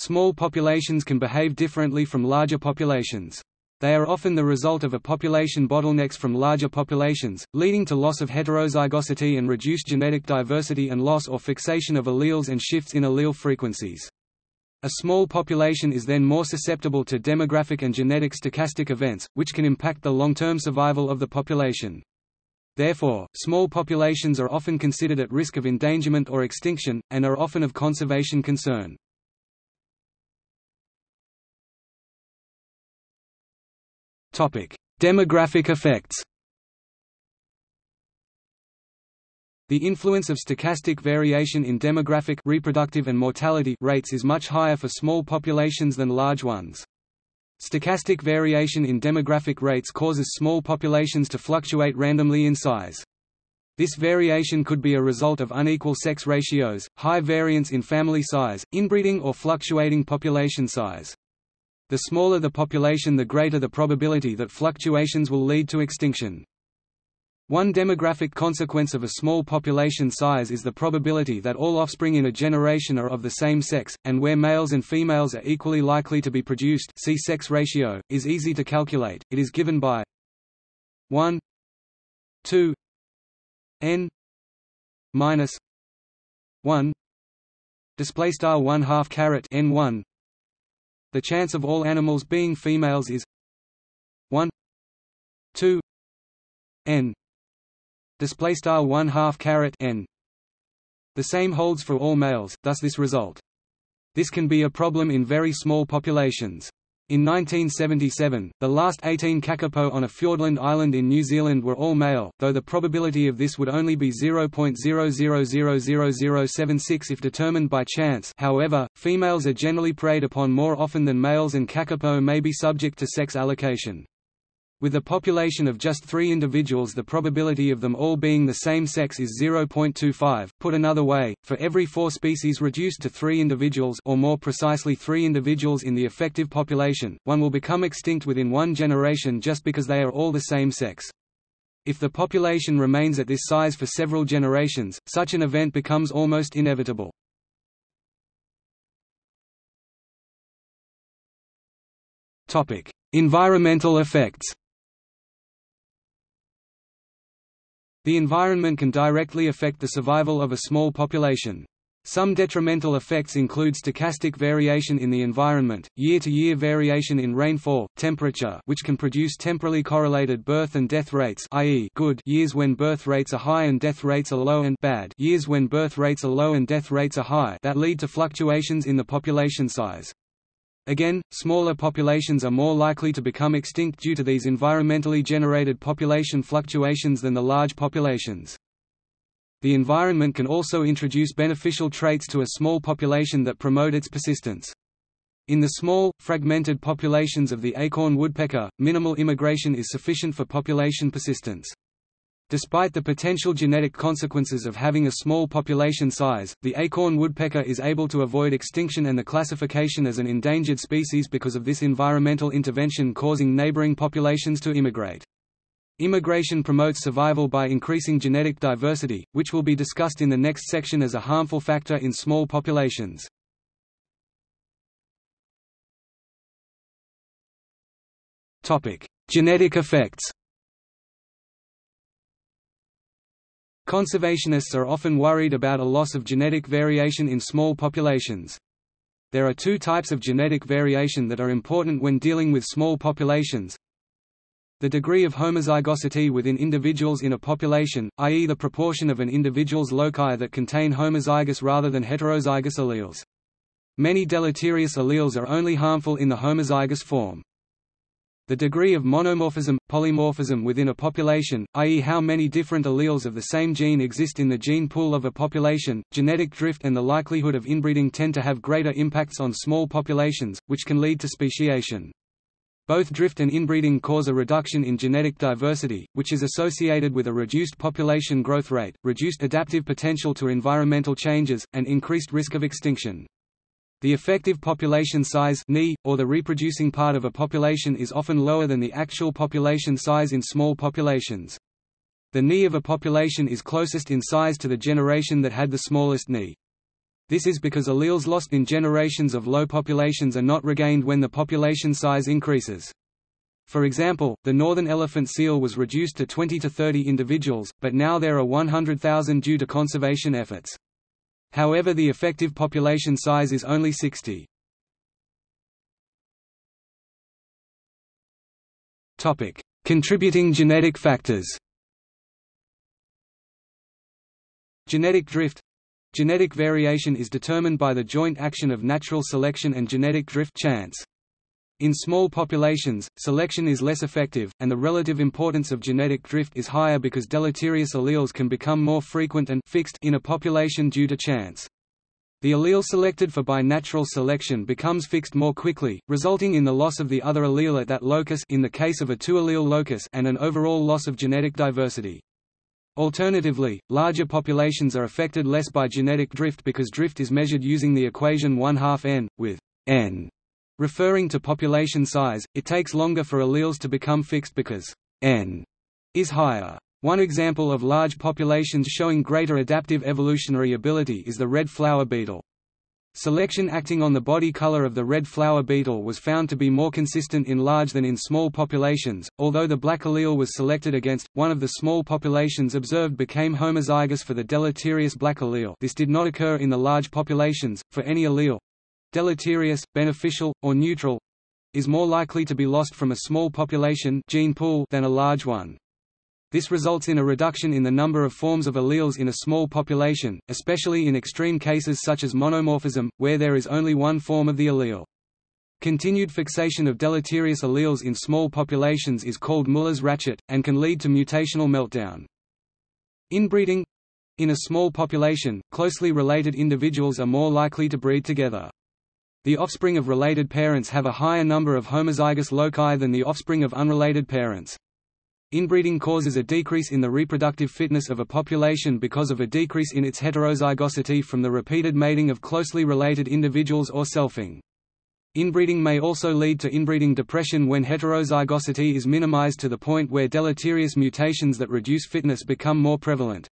Small populations can behave differently from larger populations. They are often the result of a population bottlenecks from larger populations, leading to loss of heterozygosity and reduced genetic diversity and loss or fixation of alleles and shifts in allele frequencies. A small population is then more susceptible to demographic and genetic stochastic events, which can impact the long-term survival of the population. Therefore, small populations are often considered at risk of endangerment or extinction, and are often of conservation concern. Demographic effects The influence of stochastic variation in demographic reproductive and mortality rates is much higher for small populations than large ones. Stochastic variation in demographic rates causes small populations to fluctuate randomly in size. This variation could be a result of unequal sex ratios, high variance in family size, inbreeding or fluctuating population size. The smaller the population the greater the probability that fluctuations will lead to extinction. One demographic consequence of a small population size is the probability that all offspring in a generation are of the same sex, and where males and females are equally likely to be produced see sex ratio, is easy to calculate, it is given by 1 2 n minus 1 display style 1 half caret n 1 the chance of all animals being females is 1 2 n. Display style 1 half caret n. The same holds for all males thus this result. This can be a problem in very small populations in 1977, the last 18 kakapo on a Fiordland island in New Zealand were all male, though the probability of this would only be 0.00000076 if determined by chance however, females are generally preyed upon more often than males and kakapo may be subject to sex allocation. With a population of just three individuals the probability of them all being the same sex is 0.25. Put another way, for every four species reduced to three individuals or more precisely three individuals in the effective population, one will become extinct within one generation just because they are all the same sex. If the population remains at this size for several generations, such an event becomes almost inevitable. Environmental effects The environment can directly affect the survival of a small population. Some detrimental effects include stochastic variation in the environment, year-to-year -year variation in rainfall, temperature which can produce temporally correlated birth and death rates i.e. good years when birth rates are high and death rates are low and bad years when birth rates are low and death rates are high that lead to fluctuations in the population size. Again, smaller populations are more likely to become extinct due to these environmentally generated population fluctuations than the large populations. The environment can also introduce beneficial traits to a small population that promote its persistence. In the small, fragmented populations of the acorn woodpecker, minimal immigration is sufficient for population persistence. Despite the potential genetic consequences of having a small population size, the acorn woodpecker is able to avoid extinction and the classification as an endangered species because of this environmental intervention causing neighboring populations to immigrate. Immigration promotes survival by increasing genetic diversity, which will be discussed in the next section as a harmful factor in small populations. Genetic effects Conservationists are often worried about a loss of genetic variation in small populations. There are two types of genetic variation that are important when dealing with small populations. The degree of homozygosity within individuals in a population, i.e. the proportion of an individual's loci that contain homozygous rather than heterozygous alleles. Many deleterious alleles are only harmful in the homozygous form. The degree of monomorphism, polymorphism within a population, i.e. how many different alleles of the same gene exist in the gene pool of a population, genetic drift and the likelihood of inbreeding tend to have greater impacts on small populations, which can lead to speciation. Both drift and inbreeding cause a reduction in genetic diversity, which is associated with a reduced population growth rate, reduced adaptive potential to environmental changes, and increased risk of extinction. The effective population size or the reproducing part of a population is often lower than the actual population size in small populations. The Ni of a population is closest in size to the generation that had the smallest Ni. This is because alleles lost in generations of low populations are not regained when the population size increases. For example, the northern elephant seal was reduced to 20 to 30 individuals, but now there are 100,000 due to conservation efforts. However the effective population size is only 60. Contributing genetic factors Genetic drift Genetic variation is determined by the joint action of natural selection and genetic drift chance. In small populations, selection is less effective, and the relative importance of genetic drift is higher because deleterious alleles can become more frequent and fixed in a population due to chance. The allele selected for by natural selection becomes fixed more quickly, resulting in the loss of the other allele at that locus in the case of a two-allele locus and an overall loss of genetic diversity. Alternatively, larger populations are affected less by genetic drift because drift is measured using the equation 1 half n, with n referring to population size. It takes longer for alleles to become fixed because n is higher. One example of large populations showing greater adaptive evolutionary ability is the red flour beetle. Selection acting on the body color of the red flour beetle was found to be more consistent in large than in small populations, although the black allele was selected against. One of the small populations observed became homozygous for the deleterious black allele this did not occur in the large populations, for any allele—deleterious, beneficial, or neutral—is more likely to be lost from a small population gene pool than a large one. This results in a reduction in the number of forms of alleles in a small population, especially in extreme cases such as monomorphism, where there is only one form of the allele. Continued fixation of deleterious alleles in small populations is called Muller's ratchet, and can lead to mutational meltdown. Inbreeding in a small population, closely related individuals are more likely to breed together. The offspring of related parents have a higher number of homozygous loci than the offspring of unrelated parents. Inbreeding causes a decrease in the reproductive fitness of a population because of a decrease in its heterozygosity from the repeated mating of closely related individuals or selfing. Inbreeding may also lead to inbreeding depression when heterozygosity is minimized to the point where deleterious mutations that reduce fitness become more prevalent.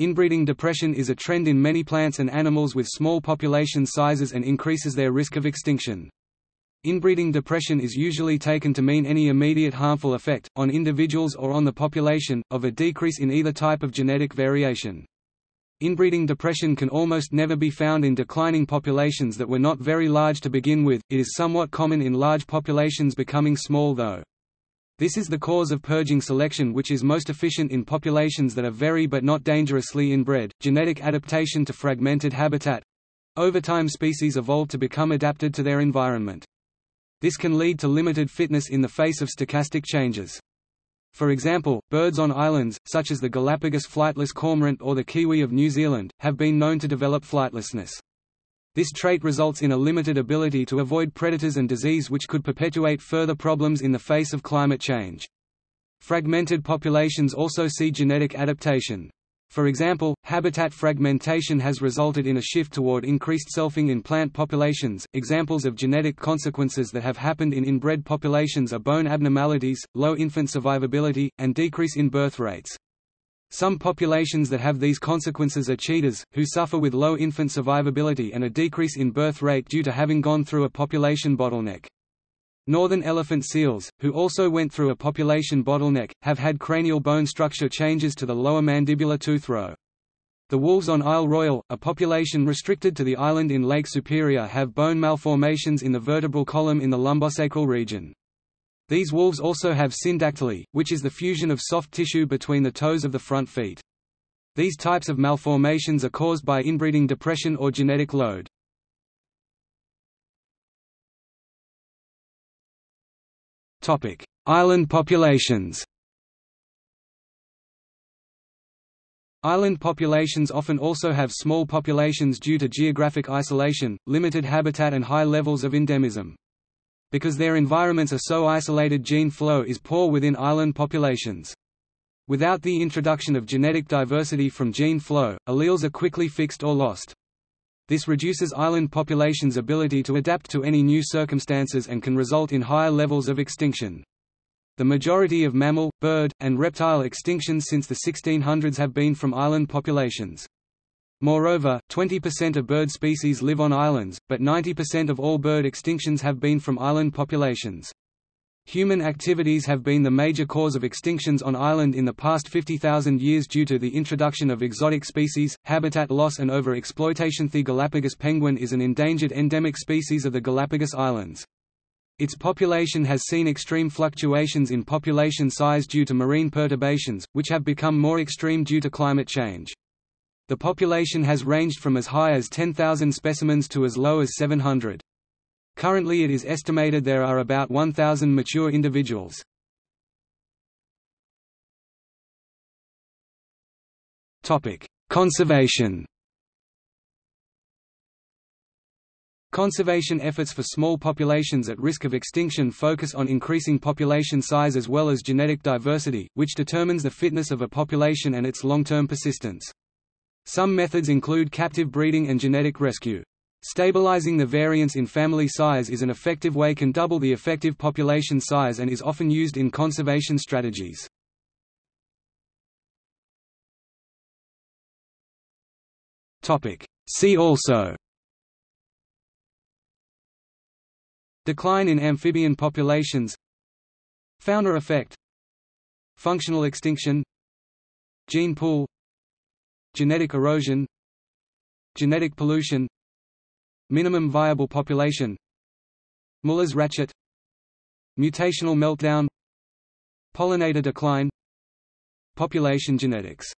Inbreeding depression is a trend in many plants and animals with small population sizes and increases their risk of extinction. Inbreeding depression is usually taken to mean any immediate harmful effect, on individuals or on the population, of a decrease in either type of genetic variation. Inbreeding depression can almost never be found in declining populations that were not very large to begin with, it is somewhat common in large populations becoming small though. This is the cause of purging selection which is most efficient in populations that are very but not dangerously inbred. Genetic adaptation to fragmented habitat. Over time species evolve to become adapted to their environment. This can lead to limited fitness in the face of stochastic changes. For example, birds on islands, such as the Galapagos flightless cormorant or the kiwi of New Zealand, have been known to develop flightlessness. This trait results in a limited ability to avoid predators and disease which could perpetuate further problems in the face of climate change. Fragmented populations also see genetic adaptation. For example, habitat fragmentation has resulted in a shift toward increased selfing in plant populations. Examples of genetic consequences that have happened in inbred populations are bone abnormalities, low infant survivability, and decrease in birth rates. Some populations that have these consequences are cheetahs, who suffer with low infant survivability and a decrease in birth rate due to having gone through a population bottleneck. Northern elephant seals, who also went through a population bottleneck, have had cranial bone structure changes to the lower mandibular tooth row. The wolves on Isle Royale, a population restricted to the island in Lake Superior have bone malformations in the vertebral column in the lumbosacral region. These wolves also have syndactyly, which is the fusion of soft tissue between the toes of the front feet. These types of malformations are caused by inbreeding depression or genetic load. Island populations. Island populations often also have small populations due to geographic isolation, limited habitat and high levels of endemism. Because their environments are so isolated gene flow is poor within island populations. Without the introduction of genetic diversity from gene flow, alleles are quickly fixed or lost. This reduces island populations' ability to adapt to any new circumstances and can result in higher levels of extinction. The majority of mammal, bird, and reptile extinctions since the 1600s have been from island populations. Moreover, 20% of bird species live on islands, but 90% of all bird extinctions have been from island populations. Human activities have been the major cause of extinctions on island in the past 50,000 years due to the introduction of exotic species, habitat loss and overexploitation. The Galapagos penguin is an endangered endemic species of the Galapagos Islands. Its population has seen extreme fluctuations in population size due to marine perturbations, which have become more extreme due to climate change. The population has ranged from as high as 10,000 specimens to as low as 700. Currently it is estimated there are about 1,000 mature individuals. Conservation Conservation efforts for small populations at risk of extinction focus on increasing population size as well as genetic diversity, which determines the fitness of a population and its long-term persistence. Some methods include captive breeding and genetic rescue. Stabilizing the variance in family size is an effective way can double the effective population size and is often used in conservation strategies. See also. Decline in amphibian populations. Founder effect. Functional extinction. Gene pool Genetic erosion Genetic pollution Minimum viable population Muller's ratchet Mutational meltdown Pollinator decline Population genetics